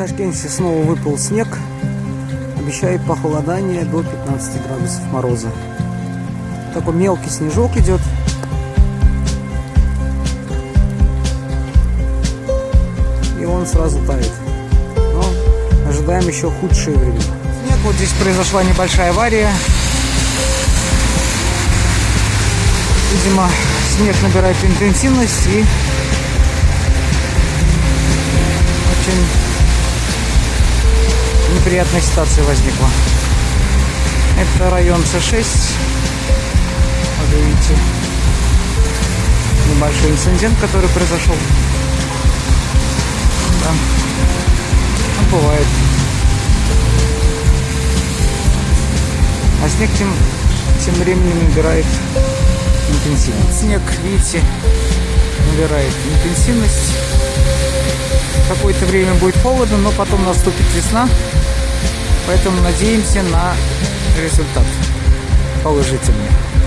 Масленице снова выпал снег. Обещает похолодание до 15 градусов мороза. Такой мелкий снежок идет. И он сразу тает. Но ожидаем еще худшие времена. Снег, вот здесь произошла небольшая авария. Видимо, снег набирает интенсивность и неприятная ситуация возникла. Это район С6. Вот видите, небольшой инцидент, который произошел. Да. Ну, бывает. А снег тем, тем временем набирает интенсивность. Снег, видите, набирает интенсивность. Какое-то время будет холодно, но потом наступит весна. Поэтому надеемся на результат положительный.